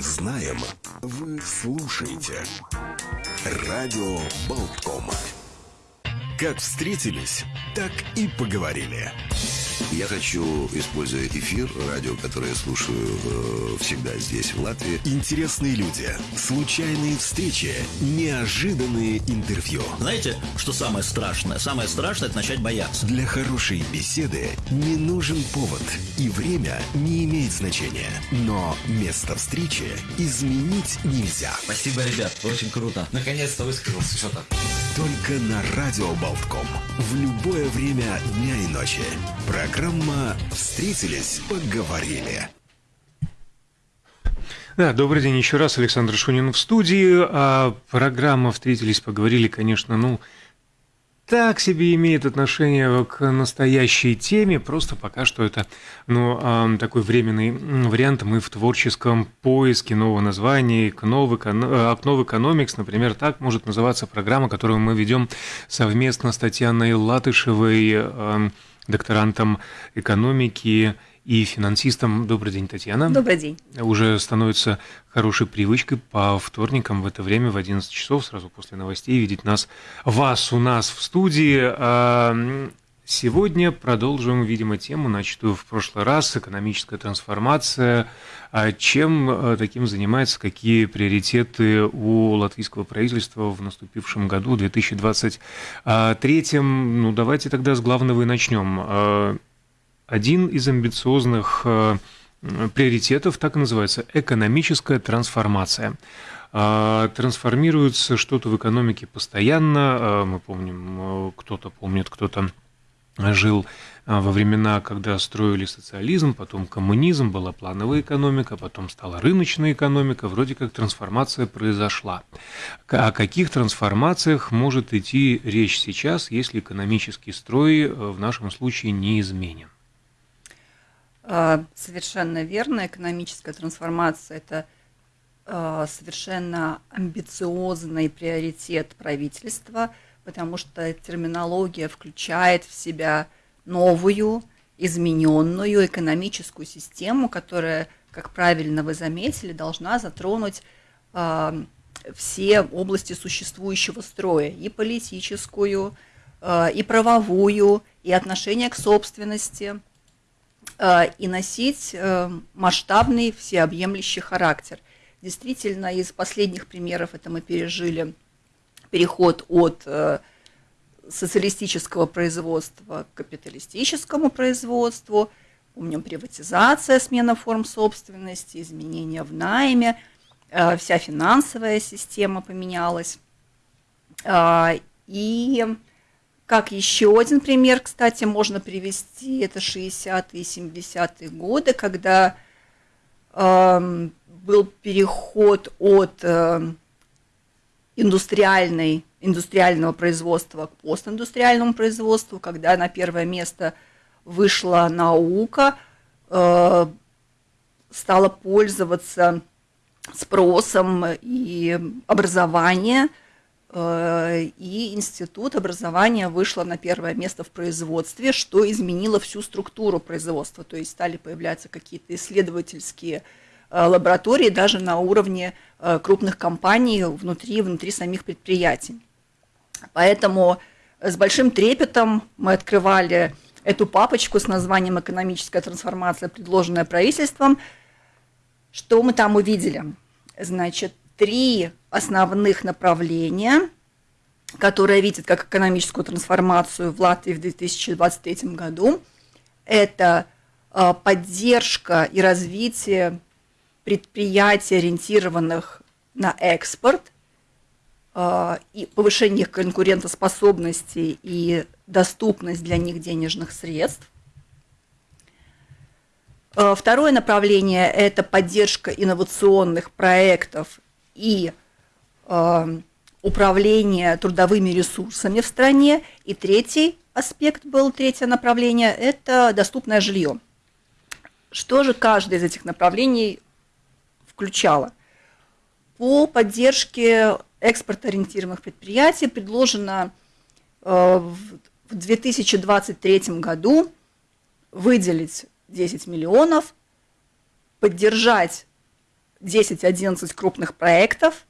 знаем, вы слушаете. Радио Болтком. Как встретились, так и поговорили. Я хочу, используя эфир, радио, которое я слушаю э, всегда здесь, в Латвии. Интересные люди, случайные встречи, неожиданные интервью. Знаете, что самое страшное? Самое страшное – это начать бояться. Для хорошей беседы не нужен повод, и время не имеет значения. Но место встречи изменить нельзя. Спасибо, ребят, очень круто. Наконец-то высказался что-то. Только на Радио Болтком. В любое время дня и ночи. Программа «Встретились, поговорили». Да, добрый день еще раз. Александр Шунин в студии. А программа «Встретились, поговорили», конечно, ну, так себе имеет отношение к настоящей теме, просто пока что это ну, такой временный вариант. Мы в творческом поиске нового названия, окно в экономикс, например, так может называться программа, которую мы ведем совместно с Татьяной Латышевой, докторантом экономики и финансистом. Добрый день, Татьяна. Добрый день. Уже становится хорошей привычкой по вторникам в это время, в 11 часов, сразу после новостей, видеть нас, вас у нас в студии. А, сегодня продолжим, видимо, тему, начатую в прошлый раз, экономическая трансформация. А чем а, таким занимается, какие приоритеты у латвийского правительства в наступившем году, 2023? Ну, давайте тогда с главного и начнем один из амбициозных э, приоритетов, так и называется, экономическая трансформация. А, трансформируется что-то в экономике постоянно. А, мы помним, э, кто-то помнит, кто-то жил а, во времена, когда строили социализм, потом коммунизм, была плановая экономика, потом стала рыночная экономика, вроде как трансформация произошла. О каких трансформациях может идти речь сейчас, если экономический строй э, в нашем случае не изменен? А, совершенно верно. Экономическая трансформация – это а, совершенно амбициозный приоритет правительства, потому что терминология включает в себя новую, измененную экономическую систему, которая, как правильно вы заметили, должна затронуть а, все области существующего строя, и политическую, и правовую, и отношение к собственности – Э, и носить э, масштабный всеобъемлющий характер. Действительно, из последних примеров это мы пережили переход от э, социалистического производства к капиталистическому производству, помним приватизация, смена форм собственности, изменения в найме, вся финансовая система поменялась. И как еще один пример, кстати, можно привести, это 60-е и 70-е годы, когда э, был переход от э, индустриальной, индустриального производства к постиндустриальному производству, когда на первое место вышла наука, э, стала пользоваться спросом и образование – Э, и институт образования вышло на первое место в производстве, что изменило всю структуру производства, то есть стали появляться какие-то исследовательские э, лаборатории даже на уровне э, крупных компаний внутри, внутри самих предприятий. Поэтому с большим трепетом мы открывали эту папочку с названием «Экономическая трансформация, предложенная правительством». Что мы там увидели? Значит, три основных направления, которые видят как экономическую трансформацию в Латвии в 2023 году. Это а, поддержка и развитие предприятий, ориентированных на экспорт, а, и повышение конкурентоспособности и доступность для них денежных средств. А, второе направление – это поддержка инновационных проектов и э, управление трудовыми ресурсами в стране. И третий аспект был, третье направление – это доступное жилье. Что же каждое из этих направлений включало? По поддержке экспорт-ориентированных предприятий предложено э, в 2023 году выделить 10 миллионов, поддержать 10-11 крупных проектов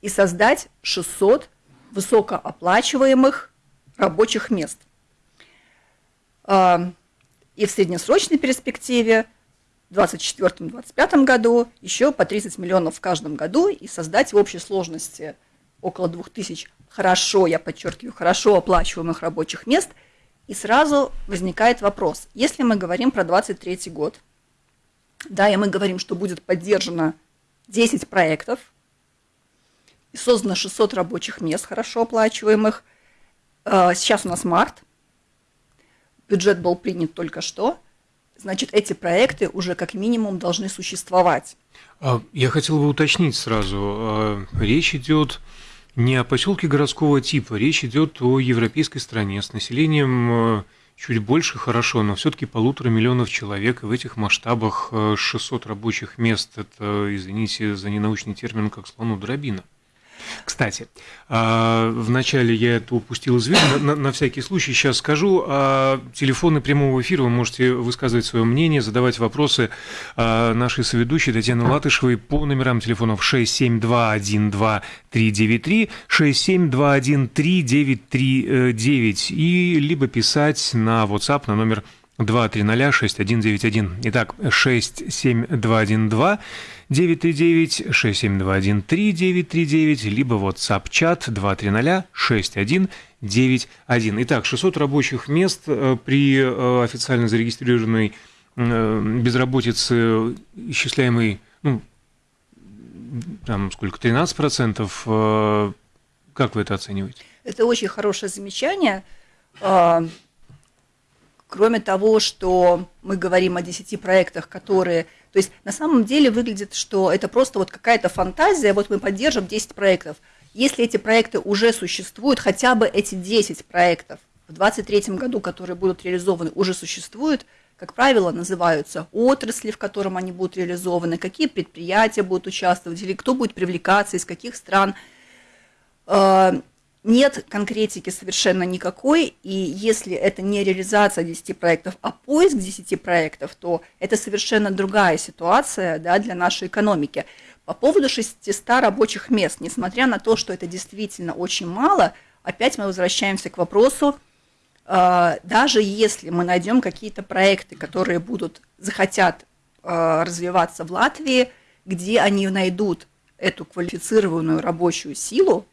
и создать 600 высокооплачиваемых рабочих мест. А, и в среднесрочной перспективе 2024-2025 году еще по 30 миллионов в каждом году и создать в общей сложности около 2000 хорошо, я подчеркиваю, хорошо оплачиваемых рабочих мест. И сразу возникает вопрос, если мы говорим про 2023 год, да, и мы говорим, что будет поддержано 10 проектов, и создано 600 рабочих мест, хорошо оплачиваемых. А, сейчас у нас март, бюджет был принят только что, значит, эти проекты уже как минимум должны существовать. А, я хотел бы уточнить сразу. А, речь идет не о поселке городского типа, речь идет о европейской стране с населением чуть больше, хорошо, но все-таки полутора миллионов человек, и в этих масштабах 600 рабочих мест, это, извините за ненаучный термин, как слону дробина. Кстати, а, вначале я это упустил из виду, на, на всякий случай сейчас скажу. А, телефоны прямого эфира, вы можете высказывать свое мнение, задавать вопросы а, нашей соведущей Татьяны Латышевой по номерам телефонов 67212-393, 67213-939 и либо писать на WhatsApp на номер 2306191. Итак, 67212 939 6721 3939, либо WhatsApp-чат 230 6191. Итак, 600 рабочих мест э, при э, официально зарегистрированной э, безработице, исчисляемой, ну, там сколько, 13%, как вы это оцениваете? Это очень хорошее замечание. Кроме того, что мы говорим о 10 проектах, которые то есть на самом деле выглядит, что это просто вот какая-то фантазия, вот мы поддержим 10 проектов. Если эти проекты уже существуют, хотя бы эти 10 проектов в 2023 году, которые будут реализованы, уже существуют, как правило, называются отрасли, в котором они будут реализованы, какие предприятия будут участвовать, или кто будет привлекаться, из каких стран. А, нет конкретики совершенно никакой, и если это не реализация 10 проектов, а поиск 10 проектов, то это совершенно другая ситуация да, для нашей экономики. По поводу 600 рабочих мест, несмотря на то, что это действительно очень мало, опять мы возвращаемся к вопросу, э, даже если мы найдем какие-то проекты, которые будут, захотят э, развиваться в Латвии, где они найдут эту квалифицированную рабочую силу,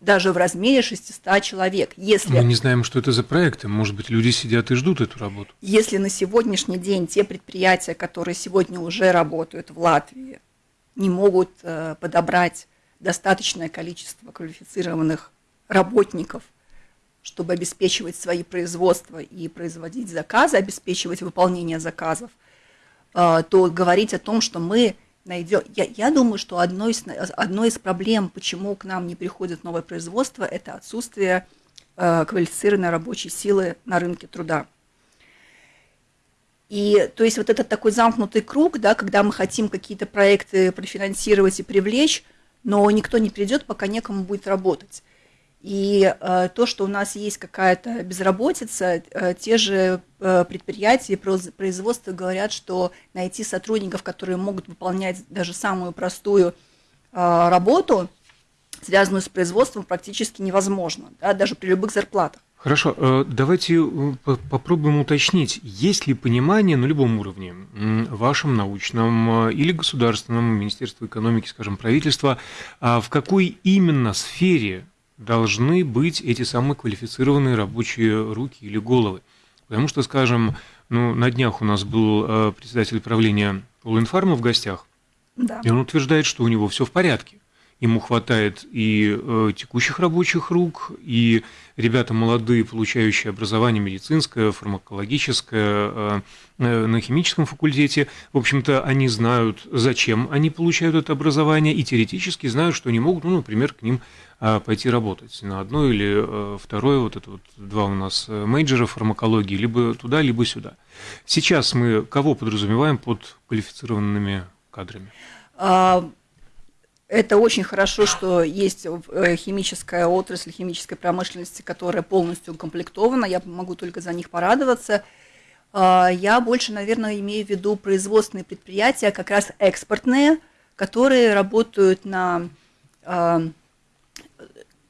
даже в размере 600 человек. Если, Мы не знаем, что это за проекты. Может быть, люди сидят и ждут эту работу. Если на сегодняшний день те предприятия, которые сегодня уже работают в Латвии, не могут э, подобрать достаточное количество квалифицированных работников, чтобы обеспечивать свои производства и производить заказы, обеспечивать выполнение заказов, э, то говорить о том, что мы найдем. Я, я думаю, что одной из, одной из проблем, почему к нам не приходит новое производство, это отсутствие э, квалифицированной рабочей силы на рынке труда. И то есть вот этот такой замкнутый круг, да, когда мы хотим какие-то проекты профинансировать и привлечь, но никто не придет, пока некому будет работать. И э, то, что у нас есть какая-то безработица, э, те же э, предприятия, производства говорят, что найти сотрудников, которые могут выполнять даже самую простую работу, связанную с производством, практически невозможно, да, даже при любых зарплатах. Хорошо, давайте попробуем уточнить, есть ли понимание на любом уровне, вашем научном или государственном, Министерство экономики, скажем, правительства, а в какой именно сфере должны быть эти самые квалифицированные рабочие руки или головы. Потому что, скажем, ну, на днях у нас был э, председатель правления Улинфарма в гостях, да. и он утверждает, что у него все в порядке. Ему хватает и э, текущих рабочих рук, и ребята молодые, получающие образование медицинское, фармакологическое э, э, на химическом факультете. В общем-то, они знают, зачем они получают это образование, и теоретически знают, что они могут, ну, например, к ним э, пойти работать на одно или э, второе, вот это вот два у нас мейджора фармакологии, либо туда, либо сюда. Сейчас мы кого подразумеваем под квалифицированными кадрами? А, это очень хорошо, что есть э, химическая отрасль химической промышленности, которая полностью укомплектована. Я могу только за них порадоваться. А, я больше, наверное, имею в виду производственные предприятия, как раз экспортные, которые работают на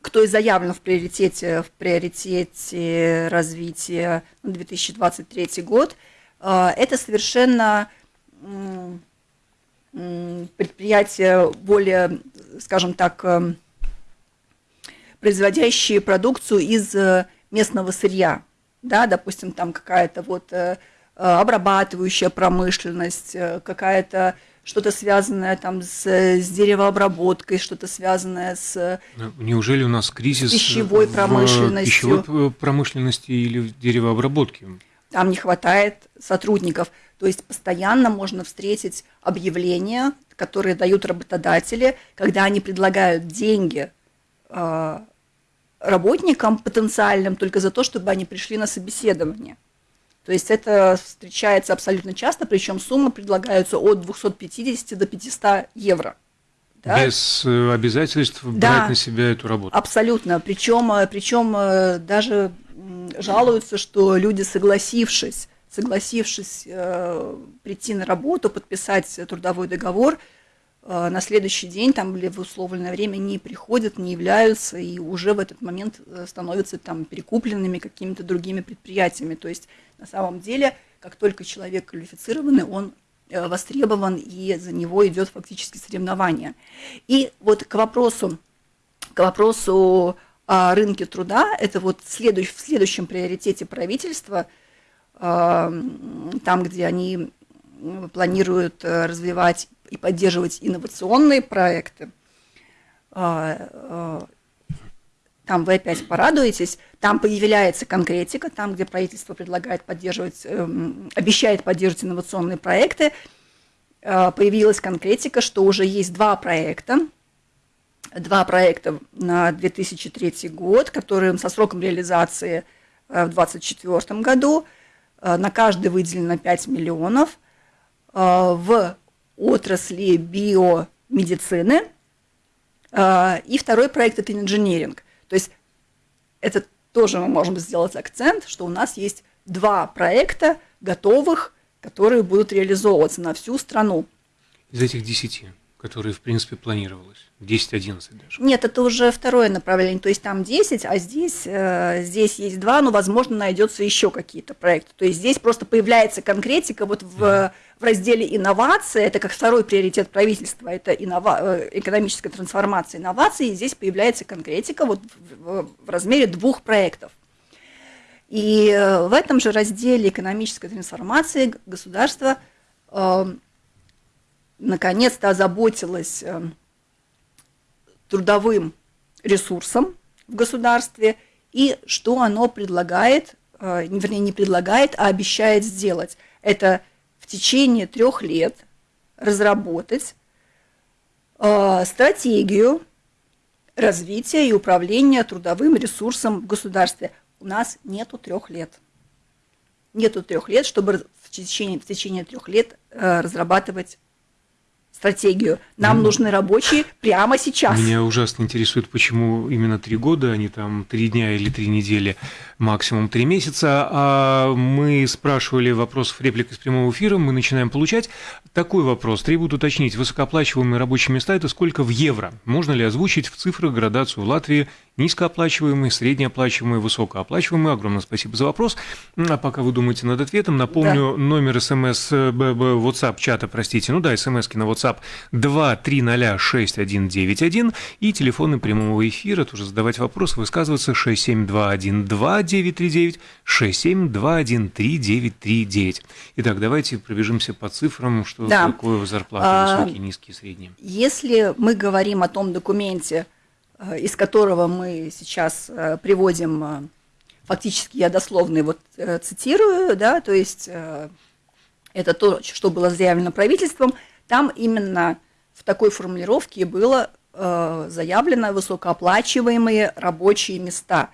кто и заявлен в приоритете, в приоритете развития 2023 год, это совершенно предприятия более, скажем так, производящие продукцию из местного сырья, да, допустим, там какая-то вот э, э, обрабатывающая промышленность, э, какая-то что-то связанное там с, с деревообработкой, что-то связанное с... Неужели у нас кризис пищевой промышленностью? пищевой промышленности или в деревообработке? Там не хватает сотрудников. То есть постоянно можно встретить объявления, которые дают работодатели, когда они предлагают деньги работникам потенциальным только за то, чтобы они пришли на собеседование. То есть это встречается абсолютно часто, причем суммы предлагаются от 250 до 500 евро. Да? Без э, обязательств да, брать на себя эту работу. Абсолютно. Причем, э, причем э, даже жалуются, что люди, согласившись, согласившись э, прийти на работу, подписать трудовой договор, Э, на следующий день там или в условленное время не приходят, не являются и уже в этот момент э, становятся там перекупленными какими-то другими предприятиями. То есть на самом деле, как только человек квалифицированный, он э, востребован и за него идет фактически соревнование. И вот к вопросу, к вопросу рынке труда, это вот следующ, в следующем приоритете правительства, там, где они планируют развивать и поддерживать инновационные проекты, а, а, там вы опять порадуетесь, там появляется конкретика, там, где правительство предлагает поддерживать, эм, обещает поддерживать инновационные проекты, а, появилась конкретика, что уже есть два проекта, два проекта на 2003 год, которые со сроком реализации э, в 2024 году, на каждый выделено 5 миллионов, в отрасли биомедицины. И второй проект – это инженеринг. То есть это тоже мы можем сделать акцент, что у нас есть два проекта готовых, которые будут реализовываться на всю страну. Из этих десяти, которые, в принципе, планировалось? 10-11 даже. Нет, это уже второе направление, то есть там 10, а здесь, э, здесь есть два, но, возможно, найдется еще какие-то проекты. То есть здесь просто появляется конкретика вот в, в разделе инновации, это как второй приоритет правительства, это иннова, э, экономическая трансформация инноваций, и здесь появляется конкретика вот в, в, в размере двух проектов. И э, в этом же разделе экономической трансформации государство э, наконец-то озаботилось э, трудовым ресурсом в государстве и что оно предлагает, э, вернее, не предлагает, а обещает сделать. Это в течение трех лет разработать э, стратегию развития и управления трудовым ресурсом в государстве. У нас нету трех лет. Нету трех лет, чтобы в течение, в течение трех лет разрабатывать стратегию. Нам ну, нужны рабочие прямо сейчас. Меня ужасно интересует, почему именно три года, а не там три дня или три недели, максимум три месяца. А мы спрашивали вопросов реплик из прямого эфира, мы начинаем получать. Такой вопрос. Требуют уточнить, высокооплачиваемые рабочие места – это сколько в евро? Можно ли озвучить в цифрах градацию в Латвии низкооплачиваемые, среднеоплачиваемые, высокооплачиваемые. Огромное спасибо за вопрос. А пока вы думаете над ответом, напомню, да. номер смс, э, WhatsApp чата, простите, ну да, смс на WhatsApp 2306191 и телефоны прямого эфира, тоже задавать вопросы, высказываться 67212-939, 67213-939. Итак, давайте пробежимся по цифрам, что да. такое зарплаты а, высокие, низкие, средние. Если мы говорим о том документе, из которого мы сейчас э, приводим, э, фактически я дословно вот цитирую, да, то есть это то, что было заявлено правительством, там именно в такой формулировке было заявлено высокооплачиваемые рабочие места.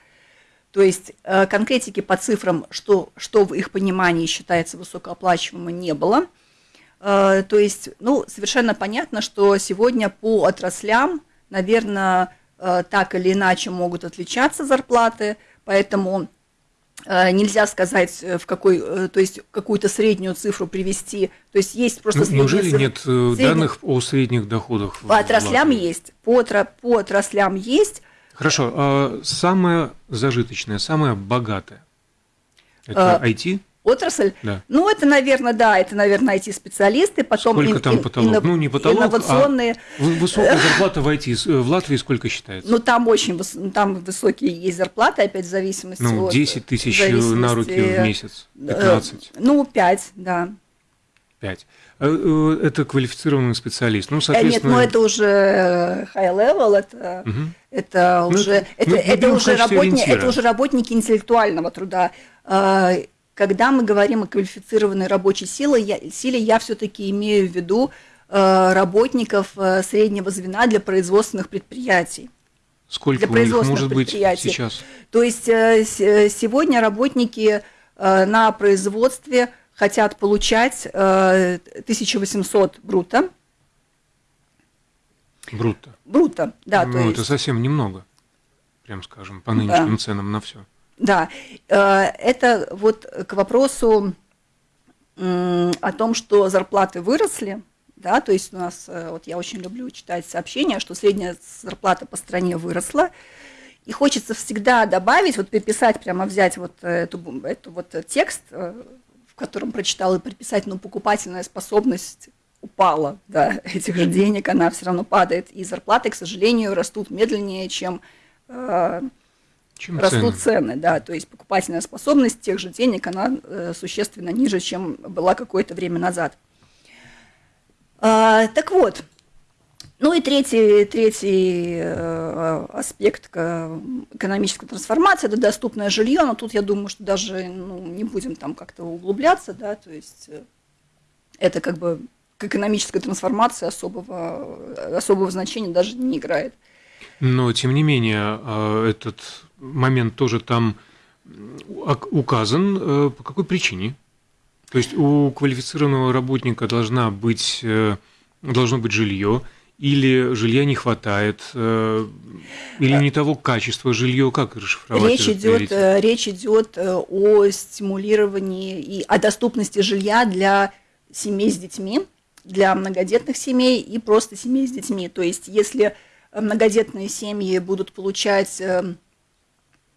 То есть конкретики по цифрам, что, что в их понимании считается высокооплачиваемым, не было. То есть, ну, совершенно понятно, что сегодня по отраслям, наверное, Э, так или иначе могут отличаться зарплаты, поэтому Э, нельзя сказать, э, в какой, э, то есть какую-то среднюю цифру привести. То есть есть просто ну, Неужели цифры. нет средних... данных о средних доходах? По отраслям есть. По, по отраслям есть. Хорошо. А самое зажиточное, самое богатое – это а, IT? Отрасль. Да. Ну, это, наверное, да, это, наверное, IT-специалисты, потом сколько ин, там потолок? Инно, ну, не потолок, а инновационные. А высокая зарплата в IT в Латвии сколько считается? Ну, там очень там высокие есть зарплаты, опять в зависимости ну, от... 10 тысяч на руки в месяц, 15. Э, ну, 5, да. 5. Э, э, это квалифицированный специалист. Ну, соответственно... Нет, ну это уже high level, это, угу. это ну, уже, это, ну, это, уже работни, это уже работники интеллектуального труда когда мы говорим о квалифицированной рабочей силе, я, силе, я все-таки имею в виду э, работников э, среднего звена для производственных предприятий. Сколько для у них может быть сейчас? То есть э, э сегодня работники э, на производстве хотят получать э, 1800 брута. Бруто. Бруто, да. Ну, это есть... совсем немного, прям скажем, по нынешним да. ценам на все. Да, э, это вот к вопросу о том, что зарплаты выросли, да, то есть у нас, э, вот я очень люблю читать сообщения, что средняя зарплата по стране выросла, и хочется всегда добавить, вот переписать, прямо взять вот эту, эту вот текст, э, в котором прочитал, и приписать, ну, покупательная способность упала, да, этих же денег, она все равно падает, и зарплаты, к сожалению, растут медленнее, чем чем растут цены? цены, да, то есть покупательная способность тех же денег, она э, существенно ниже, чем была какое-то время назад. А, так вот, ну и третий, третий э, аспект экономической трансформации – это доступное жилье, но тут я думаю, что даже ну, не будем там как-то углубляться, да, то есть э, это как бы к экономической трансформации особого, особого значения даже не играет. Но, тем не менее, этот момент тоже там указан. Э, по какой причине? То есть у квалифицированного работника должна быть, э, должно быть жилье, или жилья не хватает, э, или не того качества жилье, как расшифровать? Речь идет, речь идет о стимулировании и о доступности жилья для семей с детьми, для многодетных семей и просто семей с детьми. То есть, если многодетные семьи будут получать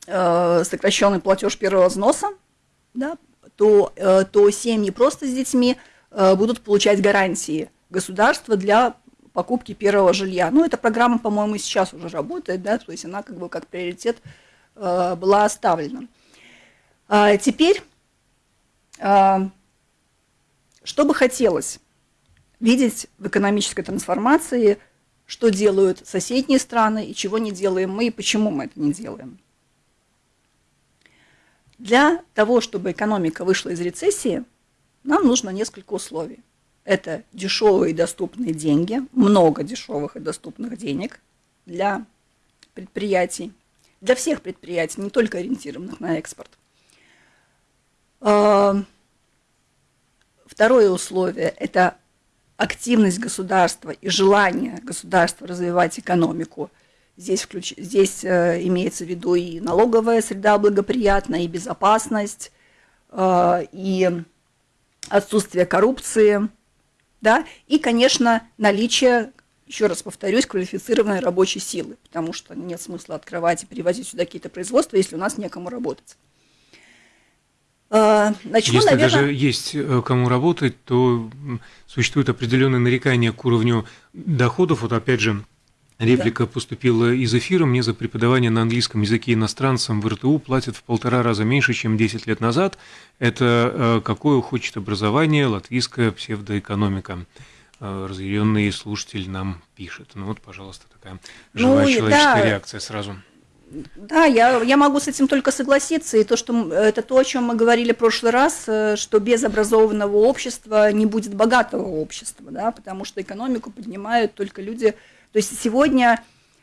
э, э, сокращенный платеж первого взноса, да, то, э, то семьи просто с детьми будут получать гарантии государства для покупки первого жилья. Ну, эта программа, по-моему, сейчас уже работает, да, то есть она как бы как приоритет была оставлена. А теперь, что бы хотелось видеть в экономической трансформации – что делают соседние страны и чего не делаем мы, и почему мы это не делаем. Для того, чтобы экономика вышла из рецессии, нам нужно несколько условий. Это дешевые и доступные деньги, много дешевых и доступных денег для предприятий, для всех предприятий, не только ориентированных на экспорт. А, второе условие – это активность государства и желание государства развивать экономику. Здесь, включ... Здесь э, имеется в виду и налоговая среда благоприятная, и безопасность, э, и отсутствие коррупции, да, и, конечно, наличие, еще раз повторюсь, квалифицированной рабочей силы, потому что нет смысла открывать и перевозить сюда какие-то производства, если у нас некому работать. А, начну, Если наверное... даже есть э, кому работать, то существует определенное нарекание к уровню доходов. Вот опять же, реплика да. поступила из эфира. Мне за преподавание на английском языке иностранцам в РТУ платят в полтора раза меньше, чем 10 лет назад. Это э, какое хочет образование латвийская псевдоэкономика? Э, разъяренный слушатель нам пишет. Ну вот, пожалуйста, такая ну живая ну, человеческая да. реакция сразу. Да, я, я могу с этим только согласиться. И то, что это то, о чем мы говорили в прошлый раз, э, что без образованного общества не будет богатого общества, да, потому что экономику поднимают только люди. То есть сегодня,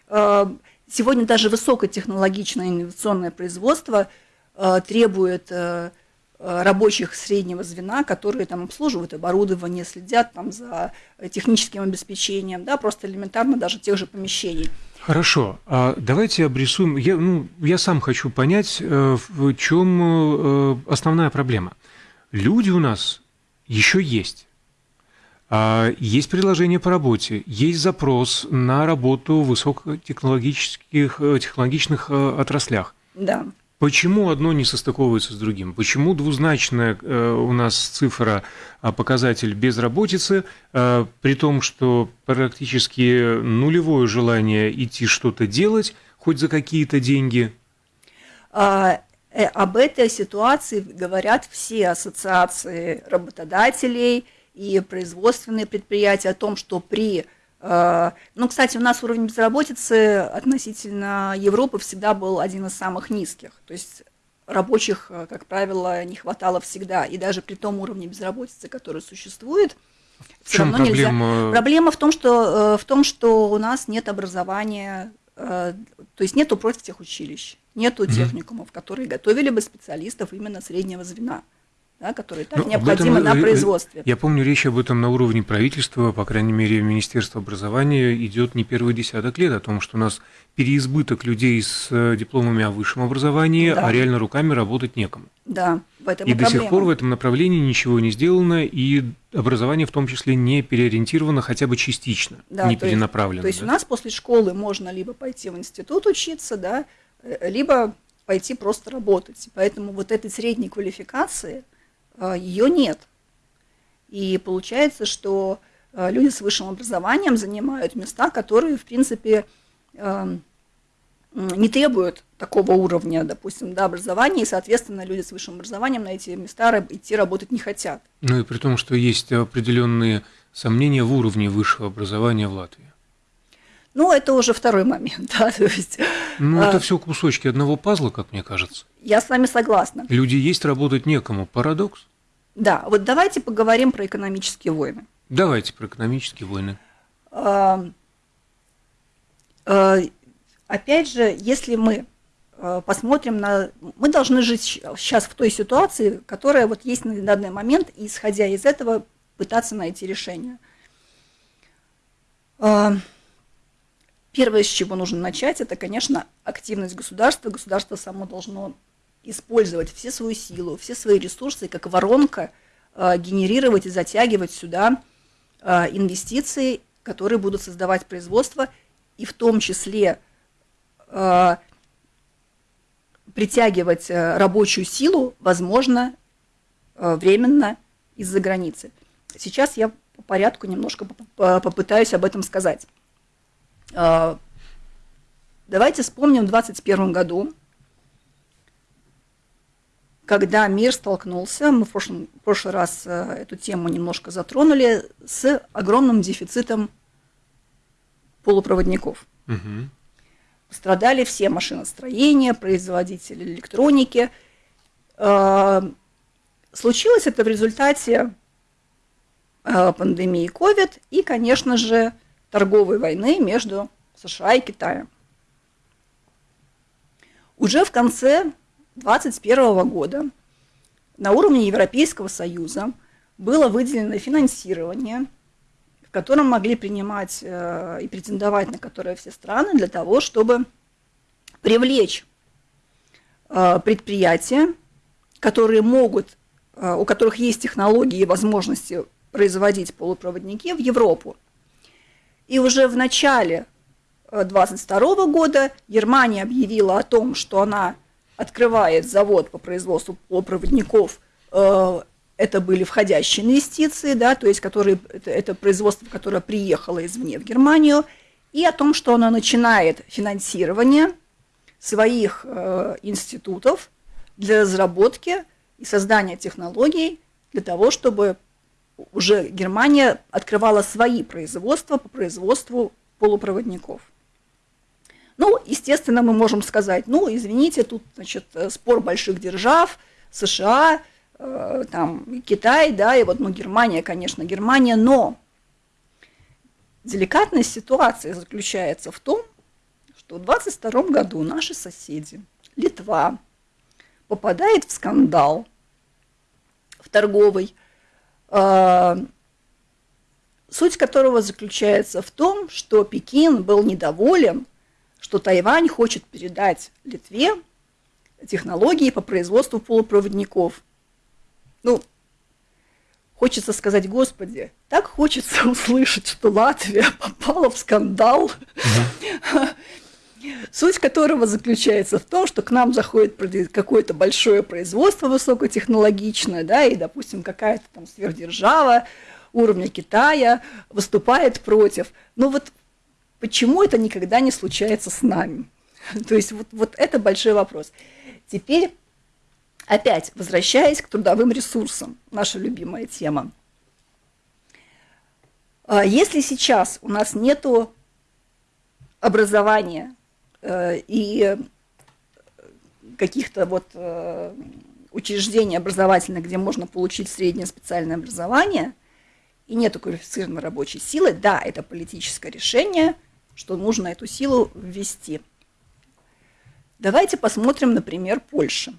э, сегодня даже высокотехнологичное инновационное производство э, требует э, рабочих среднего звена, которые там обслуживают оборудование, следят там за техническим обеспечением, да, просто элементарно даже тех же помещений. Хорошо, а давайте обрисуем. Я, ну, я сам хочу понять, в чем основная проблема. Люди у нас еще есть. А, есть предложение по работе, есть запрос на работу в высокотехнологических технологичных отраслях. Да. Почему одно не состыковывается с другим? Почему двузначная э, у нас цифра, а, показатель безработицы, э, при том, что практически нулевое желание идти что-то делать, хоть за какие-то деньги? А, э, об этой ситуации говорят все ассоциации работодателей и производственные предприятия о том, что при Э, ну, кстати, у нас уровень безработицы относительно Европы всегда был один из самых низких. То есть рабочих, э, как правило, не хватало всегда. И даже при том уровне безработицы, который существует, в все равно проблема? нельзя. Проблема в том, что, э, в том, что у нас нет образования, то есть нету профтехучилищ, нету техникумов, которые готовили бы специалистов именно среднего звена да, которые так ну, необходимы этом, на производстве. Я помню, речь об этом на уровне правительства, по крайней мере, Министерства образования идет не первый десяток лет, о том, что у нас переизбыток людей с э, дипломами о высшем образовании, да. а реально руками работать некому. Да, в этом и, и до сих пор в этом направлении ничего не сделано, и образование в том числе не переориентировано хотя бы частично, да, не то перенаправлено. Есть, то есть у нас после школы можно либо пойти в институт учиться, да, э, либо пойти просто работать. Поэтому вот этой средней квалификации – Э, ее нет. И получается, что э, люди с высшим образованием занимают места, которые, в принципе, эм, не требуют такого уровня, допустим, да, образования, и, соответственно, люди с высшим образованием на эти места идти работать не хотят. Ну и при том, что есть определенные сомнения в уровне высшего образования в Латвии. Ну, это уже второй момент, да, то есть... Ну, это а, все кусочки одного пазла, как мне кажется. Я с вами согласна. Люди есть, работать некому. Парадокс? Да, вот давайте поговорим про экономические войны. Давайте про экономические войны. А, а, опять же, если мы посмотрим на... Мы должны жить сейчас в той ситуации, которая вот есть на данный момент, и исходя из этого пытаться найти решение. Первое, с чего нужно начать, это, конечно, активность государства. Государство само должно использовать все свою силу, все свои ресурсы, как воронка, э, генерировать и затягивать сюда э, инвестиции, которые будут создавать производство, и в том числе э, притягивать рабочую силу, возможно, временно из-за границы. Сейчас я по порядку немножко попытаюсь об этом сказать. А, давайте вспомним в 2021 году, когда мир столкнулся, мы в, прошлом, в прошлый раз э, эту тему немножко затронули, с огромным дефицитом полупроводников. Угу. Пострадали все машиностроения, производители электроники. А, случилось это в результате э, пандемии COVID и, конечно же, торговой войны между США и Китаем. Уже в конце 2021 года на уровне Европейского Союза было выделено финансирование, в котором могли принимать э, и претендовать на которое все страны для того, чтобы привлечь э, предприятия, которые могут, э, у которых есть технологии и возможности производить полупроводники в Европу. И уже в начале 22 э, года Германия объявила о том, что она открывает завод по производству полупроводников. Э, это были входящие инвестиции, да, то есть которые, это, это производство, которое приехало извне в Германию, и о том, что она начинает финансирование своих э, институтов для разработки и создания технологий для того, чтобы уже Германия открывала свои производства по производству полупроводников. Ну, естественно, мы можем сказать, ну, извините, тут, значит, спор больших держав, США, э, там, Китай, да, и вот, ну, Германия, конечно, Германия, но деликатность ситуации заключается в том, что в 22 году наши соседи, Литва, попадает в скандал в торговый, э, суть которого заключается в том, что Пекин был недоволен, что Тайвань хочет передать Литве технологии по производству полупроводников. Ну, хочется сказать, Господи, так хочется услышать, что Латвия попала в скандал, суть которого заключается в том, что к нам заходит какое-то большое производство высокотехнологичное, да, и, допустим, какая-то там сверхдержава уровня Китая выступает против. Но вот почему это никогда не случается с нами? То есть вот, вот это большой вопрос. Теперь, опять, возвращаясь к трудовым ресурсам, наша любимая тема. А если сейчас у нас нет образования и каких-то вот э, учреждений образовательных, где можно получить среднее специальное образование, и нет квалифицированной рабочей силы, да, это политическое решение, что нужно эту силу ввести – Давайте посмотрим, например, Польша.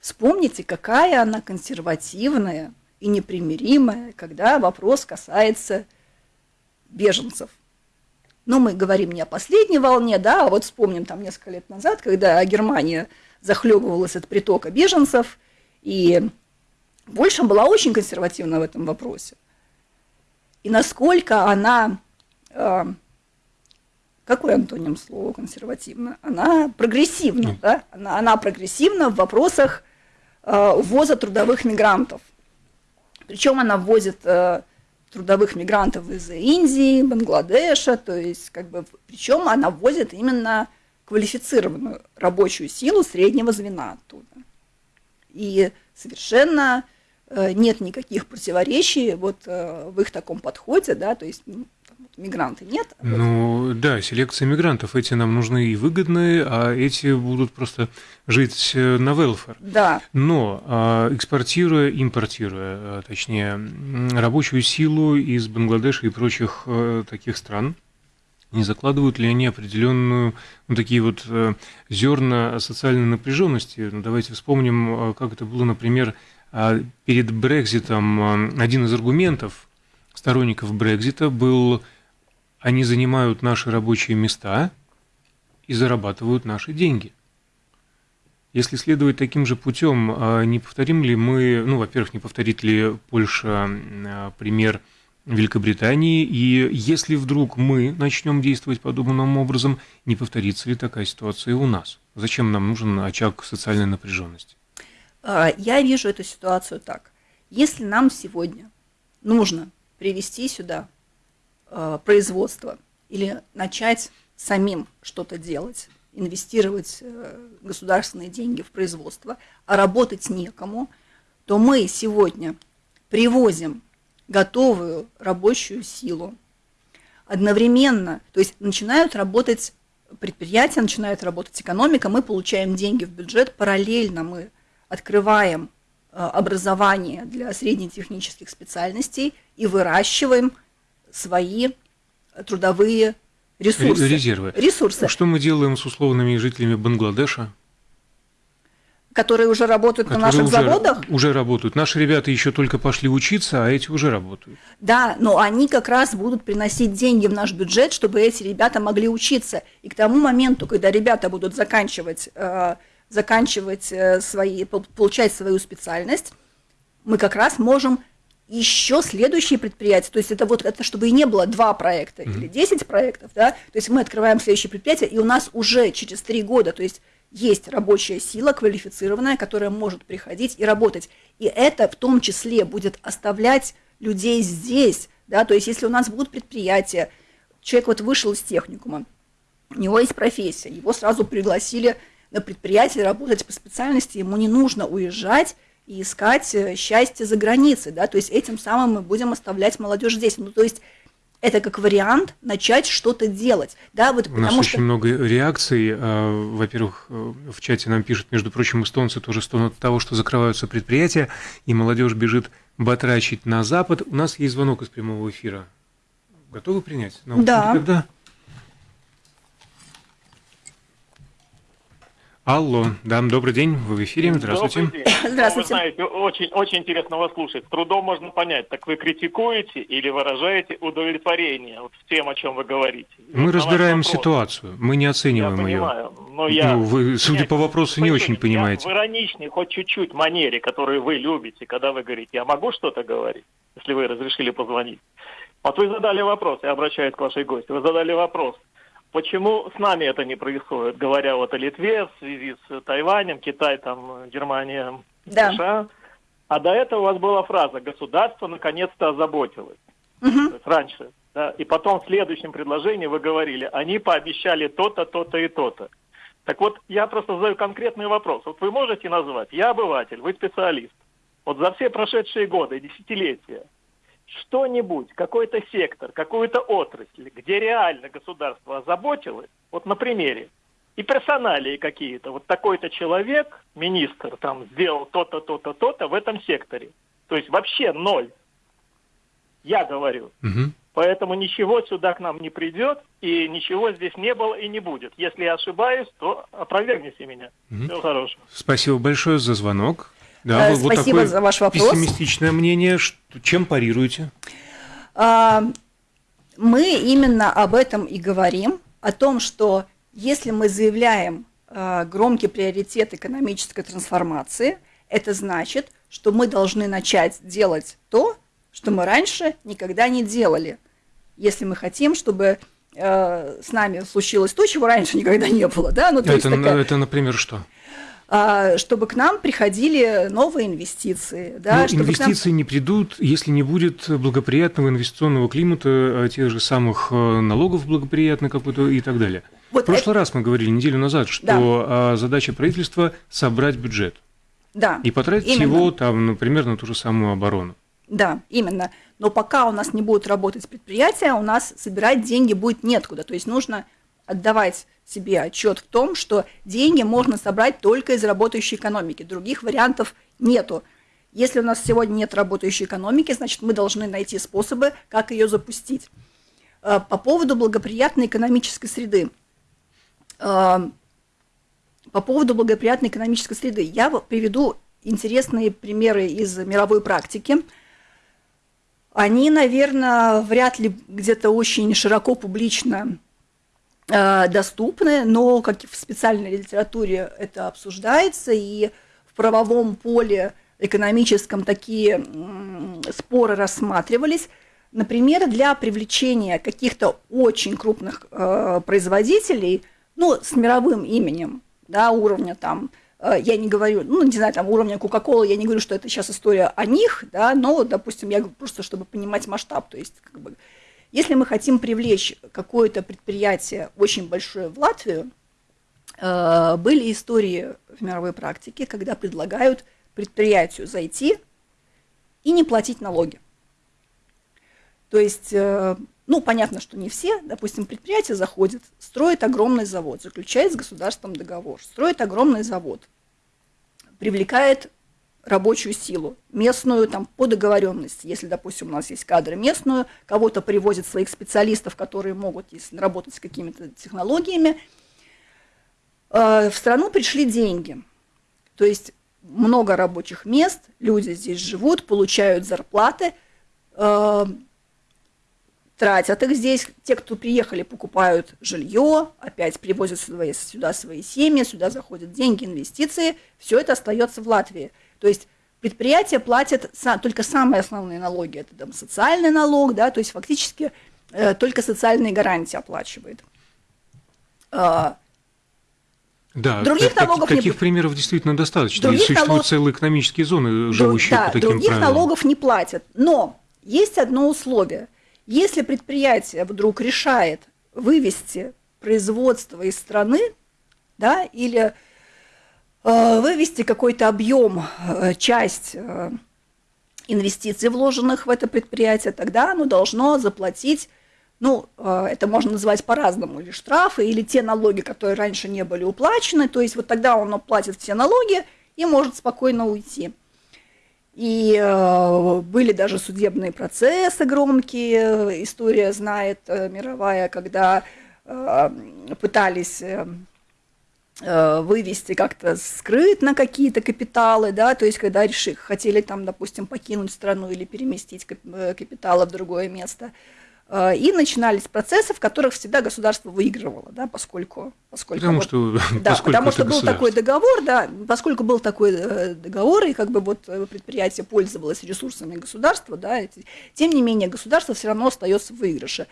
Вспомните, какая она консервативная и непримиримая, когда вопрос касается беженцев. Но мы говорим не о последней волне, да, а вот вспомним там несколько лет назад, когда Германия захлебывалась от притока беженцев, и Польша была очень консервативна в этом вопросе. И насколько она э, какой антоним слова консервативно? Она прогрессивна, mm. да? Она, она прогрессивна в вопросах э, ввоза трудовых мигрантов. Причем она ввозит э, трудовых мигрантов из Индии, Бангладеша, то есть как бы, причем она ввозит именно квалифицированную рабочую силу среднего звена оттуда. И совершенно э, нет никаких противоречий вот э, в их таком подходе, да, то есть мигранты нет? Ну да, селекция мигрантов. Эти нам нужны и выгодные, а эти будут просто жить э, на велфер. Да. Но а, экспортируя, импортируя, а, точнее, рабочую силу из Бангладеша и прочих э, таких стран, не закладывают ли они определенную, ну, такие вот э, зерна социальной напряженности? Ну, давайте вспомним, как это было, например, а, перед Брекзитом. Один из аргументов сторонников Брекзита был они занимают наши рабочие места и зарабатывают наши деньги. Если следовать таким же путем, а не повторим ли мы, ну, во-первых, не повторит ли Польша а, пример Великобритании, и если вдруг мы начнем действовать подобным образом, не повторится ли такая ситуация у нас? Зачем нам нужен очаг социальной напряженности? А, я вижу эту ситуацию так. Если нам сегодня нужно привести сюда э, производство или начать самим что-то делать, инвестировать э, государственные деньги в производство, а работать некому, то мы сегодня привозим готовую рабочую силу. Одновременно, то есть начинают работать предприятия, начинает работать экономика, мы получаем деньги в бюджет, параллельно мы открываем э, образование для среднетехнических специальностей и выращиваем свои трудовые ресурсы. Резервы. Ресурсы. Что мы делаем с условными жителями Бангладеша? Которые уже работают которые на наших уже, заводах? Уже работают. Наши ребята еще только пошли учиться, а эти уже работают. Да, но они как раз будут приносить деньги в наш бюджет, чтобы эти ребята могли учиться. И к тому моменту, когда ребята будут заканчивать, э, заканчивать э, свои, получать свою специальность, мы как раз можем еще следующие предприятия, то есть это вот это чтобы и не было два проекта mm-hmm. или 10 проектов, да, то есть мы открываем следующее предприятие, и у нас уже через три года, то есть есть рабочая сила квалифицированная, которая может приходить и работать. И это в том числе будет оставлять людей здесь, да, то есть если у нас будут предприятия, человек вот вышел из техникума, у него есть профессия, его сразу пригласили на предприятие работать по специальности, ему не нужно уезжать, и искать э, счастье за границей, да, то есть этим самым мы будем оставлять молодежь здесь, ну, то есть это как вариант начать что-то делать. Да, вот У нас очень что... много реакций. А, во-первых, э, в чате нам пишут, между прочим, эстонцы тоже стонут от того, что закрываются предприятия, и молодежь бежит батрачить на Запад. У нас есть звонок из прямого эфира. Готовы принять? Ну, да. Когда? Алло, да, добрый день, вы в эфире, здравствуйте. Добрый день. Здравствуйте. Ну, вы знаете, очень, очень интересно вас слушать. С трудом можно понять, так вы критикуете или выражаете удовлетворение вот, с тем, о чем вы говорите. Мы ваш разбираем ситуацию, мы не Я оцениваем ее. понимаю, но я... Ну, вы, судя Нет, по вопросу, не очень понимаете. Я в ироничной, хоть чуть-чуть манере, которую вы любите, когда вы говорите, я могу что-то говорить, если вы разрешили позвонить. Вот вы задали вопрос, я обращаюсь к вашей гости, вы задали вопрос, почему с нами это не происходит, говоря вот о Литве в связи с Тайванем, Китай, там, Германия, Да. США. А до этого у вас была фраза «государство наконец-то озаботилось». Мгм. То есть раньше. Да? И потом в следующем предложении вы говорили, они пообещали то-то, то-то и то-то. Так вот, я просто задаю конкретный вопрос. Вот вы можете назвать, я обыватель, вы специалист. Вот за все прошедшие годы, десятилетия, что-нибудь, какой-то сектор, какую-то отрасль, где реально государство озаботилось, вот на примере, и персоналии какие-то, вот такой-то человек, министр, там, сделал то-то, то-то, то-то в этом секторе. То есть вообще ноль. Я говорю. Мгм. Поэтому ничего сюда к нам не придет, и ничего здесь не было и не будет. Если я ошибаюсь, то опровергните меня. Мгм. Всего хорошего. Спасибо большое за звонок. Да, Э, вот спасибо такое за ваш вопрос. Пессимистичное мнение. Чем парируете? А, Мы именно об этом и говорим, о том, что если мы заявляем а, громкий приоритет экономической трансформации, это значит, что мы должны начать делать то, что мы раньше никогда не делали. Если мы хотим, чтобы э, с нами случилось то, чего раньше никогда не было, да, ну то есть Это, такая- это, например, что? А, чтобы к нам приходили новые инвестиции, да, Ну, чтобы к нам- инвестиции не придут, если не будет благоприятного инвестиционного климата, э, тех же самых э, налогов благоприятных какой-то и так далее. Вот В прошлый раз мы говорили неделю назад, что а, задача правительства собрать бюджет да, и потратить именно. его там, например, на ту же самую оборону. Да, именно. Но пока у нас не будут работать предприятия, у нас собирать деньги будет неоткуда. То есть нужно отдавать себе отчет в том, что деньги можно собрать только из работающей экономики. Других вариантов нету. Если у нас сегодня нет работающей экономики, значит, мы должны найти способы, как ее запустить. Э, По поводу благоприятной экономической среды. Э, По поводу благоприятной экономической среды. Я приведу интересные примеры из мировой практики. Они, наверное, вряд ли где-то очень широко публично доступны, но как в специальной литературе это обсуждается, и в правовом поле экономическом такие споры рассматривались. Например, для привлечения каких-то очень крупных э, производителей, ну, с мировым именем, да, уровня там, э, я не говорю, ну, не знаю, там, уровня Кока-Колы, я не говорю, что это сейчас история о них, да, но, допустим, я просто, чтобы понимать масштаб, то есть, как бы, если мы хотим привлечь какое-то предприятие очень большое в Латвию, э, были истории в мировой практике, когда предлагают предприятию зайти и не платить налоги. То есть, э, ну, понятно, что не все, допустим, предприятие заходит, строит огромный завод, заключает с государством договор, строит огромный завод, привлекает рабочую силу, местную там по договоренности, если, допустим, у нас есть кадры местную, кого-то привозят своих специалистов, которые могут если работать с какими-то технологиями, Э, в страну пришли деньги, то есть много рабочих мест, люди здесь живут, получают зарплаты, э, тратят их здесь, те, кто приехали, покупают жилье, опять привозят сюда свои семьи, сюда заходят деньги, инвестиции, все это остается в Латвии. То есть предприятия платят только самые основные налоги, это там социальный налог, да, то есть фактически э, только социальные гарантии оплачивает. А, Да, Других так- налогов не таких будет. примеров действительно достаточно. Других существуют налог- целые экономические зоны, Друг- живущие да, по таким других правилам. налогов не платят. Но есть одно условие. Если предприятие вдруг решает вывести производство из страны, да, или э, вывести какой-то объем, э, часть э, инвестиций, вложенных в это предприятие, тогда оно должно заплатить, ну, э, это можно называть по-разному, или штрафы, или те налоги, которые раньше не были уплачены, то есть вот тогда оно платит все налоги и может спокойно уйти. И э, были даже судебные процессы громкие, история знает э, мировая, когда э, пытались э, э, вывести как-то скрытно какие-то капиталы, да, то есть когда решили, хотели там, допустим, покинуть страну или переместить э, капиталы в другое место – Э, и начинались процессы, в которых всегда государство выигрывало, да, поскольку, поскольку потому вот, что, да, поскольку потому что был такой договор, да, поскольку был такой э, договор и как бы вот э, предприятие пользовалось ресурсами государства, да, тем не менее государство все равно остается в выигрыше.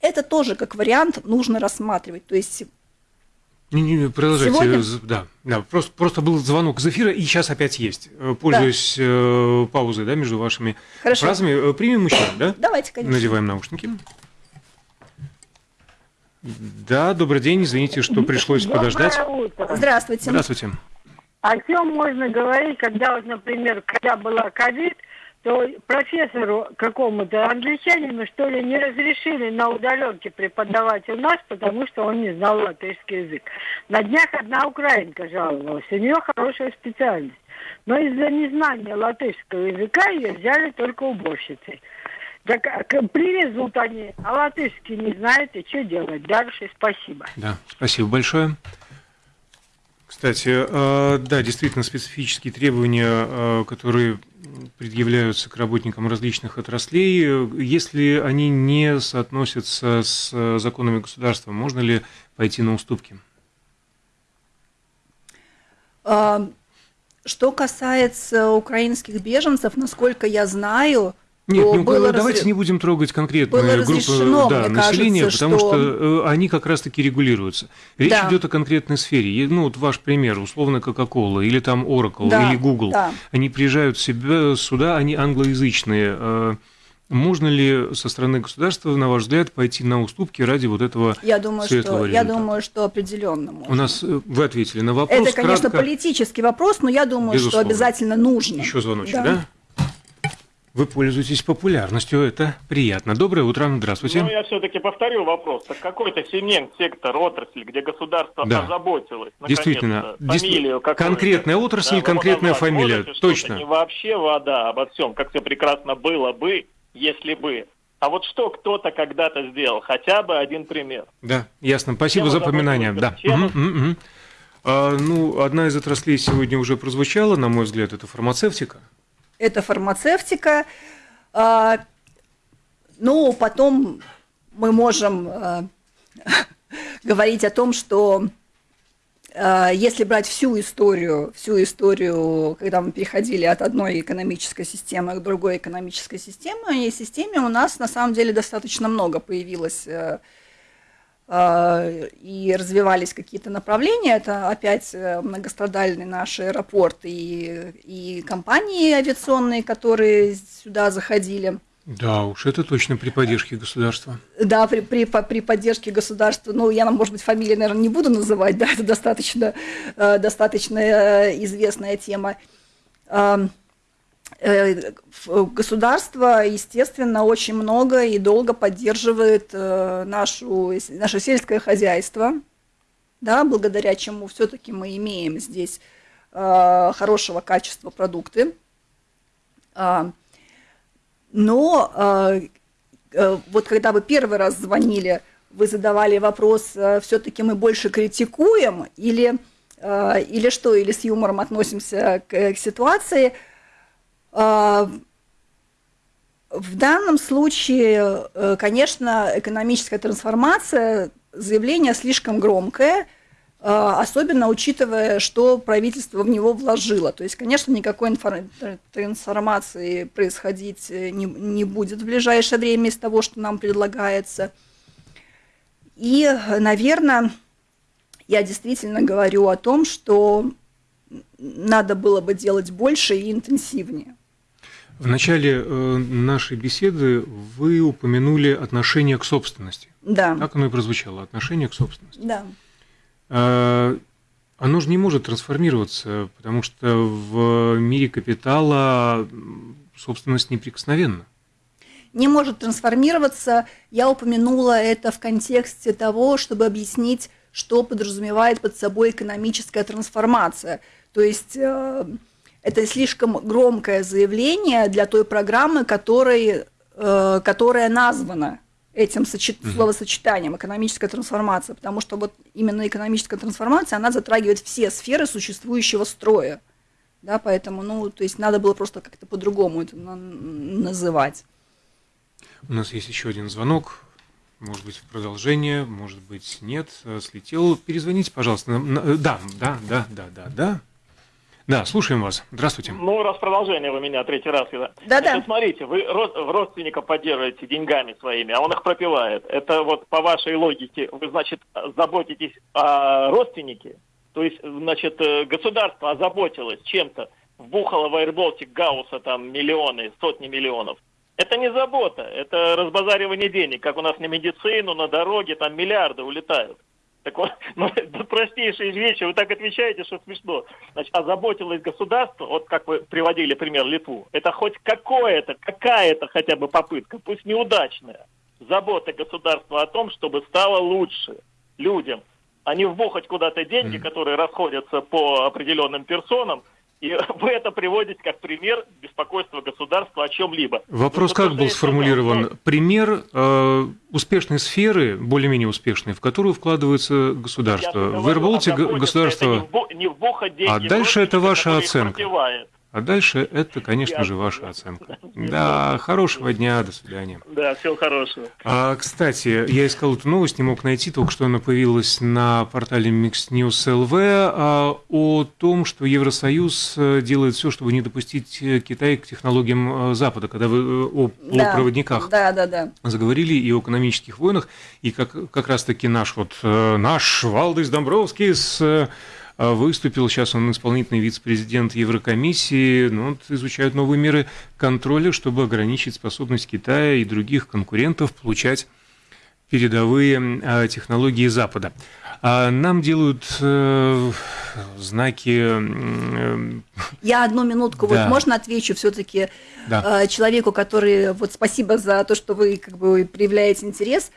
Это тоже как вариант нужно рассматривать, то есть не, не, продолжайте. Сегодня? Да, да просто, просто был звонок из эфира, и сейчас опять есть. Э, пользуясь да. э, паузой да, между вашими Хорошо. фразами, э, примем еще, да? Давайте, конечно. Надеваем наушники. Да, добрый день, извините, что пришлось Доброе подождать. Утро. Здравствуйте. Здравствуйте. О чем можно говорить, когда, вот, например, когда была ковид, то профессору какому-то англичанину, что ли, не разрешили на удаленке преподавать у нас, потому что он не знал латышский язык. На днях одна украинка жаловалась, у нее хорошая специальность. Но из-за незнания латышского языка ее взяли только уборщицей. Так а, привезут они, а латышский не знают, и что делать дальше? Спасибо. Да, спасибо большое. Кстати, э, да, действительно специфические требования, э, которые предъявляются к работникам различных отраслей, если они не соотносятся с законами государства, можно ли пойти на уступки? А, что касается украинских беженцев, насколько я знаю, нет, ну, было давайте разре... не будем трогать конкретные группы да, населения, кажется, потому что... что э, они как раз-таки регулируются. Речь да. идет о конкретной сфере. Ну, вот ваш пример, условно, Coca-Cola, или там Oracle, да, или Google. Да. Они приезжают себя сюда, они англоязычные. Э, можно ли со стороны государства, на ваш взгляд, пойти на уступки ради вот этого я думаю, светлого что, результата? Я думаю, что определенно можно. У нас э, вы ответили на вопрос. Это, конечно, кратко. политический вопрос, но я думаю, Безусловно. что обязательно нужно. Еще звоночек, да? да? Вы пользуетесь популярностью, это приятно. Доброе утро, здравствуйте. Ну, я все-таки повторю вопрос. Так какой-то сегмент, сектор, отрасль, где государство да. озаботилось, Действительно. Фамилию Конкретная отрасль, да, конкретная фамилия, точно. Не вообще вода обо всем, как все прекрасно было бы, если бы. А вот что кто-то когда-то сделал, хотя бы один пример. Да, ясно. Спасибо за напоминание. Да. Угу, угу. А, ну, одна из отраслей сегодня уже прозвучала, на мой взгляд, это фармацевтика это фармацевтика. А, ну, потом мы можем а, говорить о том, что а, если брать всю историю, всю историю, когда мы переходили от одной экономической системы к другой экономической системе, и системе у нас на самом деле достаточно много появилось э, Э, и развивались какие-то направления. Это опять э, многострадальный наш аэропорт и, и компании авиационные, которые сюда заходили. Да, уж это точно при поддержке государства. Да, при, при, при поддержке государства. Ну, я, может быть, фамилии, наверное, не буду называть, да, это достаточно, э, достаточно известная тема. Э, государство, естественно, очень много и долго поддерживает э, нашу, наше сельское хозяйство, да, благодаря чему все-таки мы имеем здесь э, хорошего качества продукты. А, но вот когда вы первый раз звонили, вы задавали вопрос, все-таки мы больше критикуем или, или что, или с юмором относимся к, к ситуации – в данном случае, э, конечно, экономическая трансформация, заявление слишком громкое, а, особенно учитывая, что правительство в него вложило. То есть, конечно, никакой трансформации происходить э, не, не будет в ближайшее время из того, что нам предлагается. И, наверное, я действительно говорю о том, что надо было бы делать больше и интенсивнее. В начале э, нашей беседы вы упомянули отношение к собственности. Да. Так оно и прозвучало, отношение к собственности. Да. А, оно же не может трансформироваться, потому что в мире капитала собственность неприкосновенна. Не может трансформироваться. Я упомянула это в контексте того, чтобы объяснить, что подразумевает под собой экономическая трансформация. То есть э, это слишком громкое заявление для той программы, которой, э, которая названа этим сочет... словосочетанием экономическая трансформация, потому что вот именно экономическая трансформация, она затрагивает все сферы существующего строя. Да, поэтому, ну, то есть надо было просто как-то по-другому это называть. У нас есть еще один звонок. Может быть, в продолжение, может быть, нет. Слетел. Перезвоните, пожалуйста. Да, да, да, да, да, да. Да, слушаем вас. Здравствуйте. Ну, раз продолжение вы меня третий раз. Да-да. смотрите, вы родственника поддерживаете деньгами своими, а он их пропивает. Это вот по вашей логике, вы, значит, заботитесь о родственнике, то есть, значит, э, государство озаботилось чем-то, вбухало в Airbaltic Гаусса там миллионы, сотни миллионов. Это не забота, это разбазаривание денег, как у нас на медицину, на дороге, там миллиарды улетают. Так вот, ну, это простейшие вещи, вы так отвечаете, что смешно. Значит, озаботилось государство, вот как вы приводили пример Литву, это хоть какое-то, какая-то хотя бы попытка, пусть неудачная, забота государства о том, чтобы стало лучше людям, а не вбухать куда-то деньги, которые расходятся по определенным персонам, и вы это приводите как пример беспокойства государства о чем-либо. Вопрос как был сформулирован? Что... Пример э, успешной сферы, более-менее успешной, в которую вкладывается государство. В Аirbaltic государство... Не вбухать деньги а дальше это ваша оценка. Пропивает. А дальше это, конечно же, ваша оценка. Да, хорошего дня, до свидания. Да, всего хорошего. А, кстати, я искал эту новость, не мог найти, только что она появилась на портале Mix News LV а, о том, что Евросоюз э, делает все, чтобы не допустить э, Китай к технологиям э, Запада, когда вы о полупроводниках да, да, да, да. заговорили и о экономических войнах, и как, как раз-таки наш вот наш Валдис Домбровский с выступил. Сейчас он исполнительный вице-президент Еврокомиссии. Ну, вот, изучают новые меры контроля, чтобы ограничить способность Китая и других конкурентов получать передовые а, технологии Запада. А нам делают э, знаки. Э, Я одну минутку, да. вот можно отвечу все-таки да. э, человеку, который вот спасибо за то, что вы как бы проявляете интерес.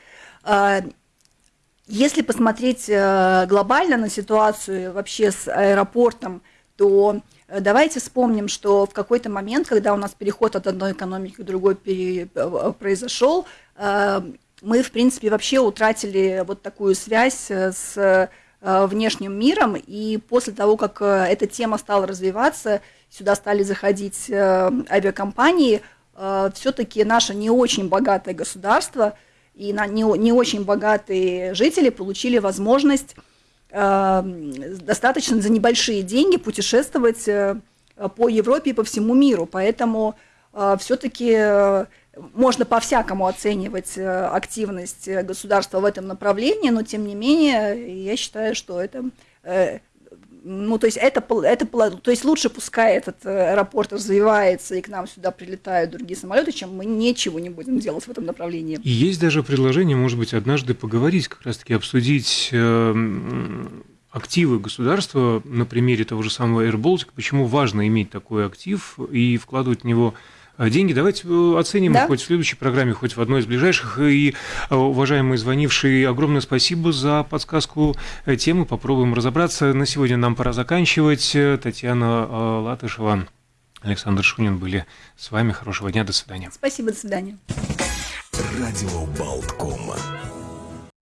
Если посмотреть э, глобально на ситуацию вообще с аэропортом, то э, давайте вспомним, что в какой-то момент, когда у нас переход от одной экономики к другой э, произошел, мы, в принципе, вообще утратили вот такую связь с внешним миром, и после того, как эта тема стала развиваться, сюда стали заходить авиакомпании, все-таки наше не очень богатое государство – и на не, не очень богатые жители получили возможность э, достаточно за небольшие деньги путешествовать э, по Европе и по всему миру. Поэтому э, все-таки э, можно по-всякому оценивать э, активность государства в этом направлении, но тем не менее я считаю, что это э, ну, то есть это, это, то есть лучше пускай этот э, аэропорт развивается и к нам сюда прилетают другие самолеты, чем мы ничего не будем делать в этом направлении. И есть даже предложение, может быть, однажды поговорить, как раз-таки обсудить э, активы государства на примере того же самого AirBaltic, почему важно иметь такой актив и вкладывать в него деньги. Давайте э, оценим да? хоть в следующей программе, хоть в одной из ближайших. И, э, уважаемые звонившие, огромное спасибо за подсказку э, темы. Попробуем разобраться. На сегодня нам пора заканчивать. Татьяна Латышева, Александр Шунин были с вами. Хорошего дня. До свидания. Спасибо. До свидания. Радио Болткома.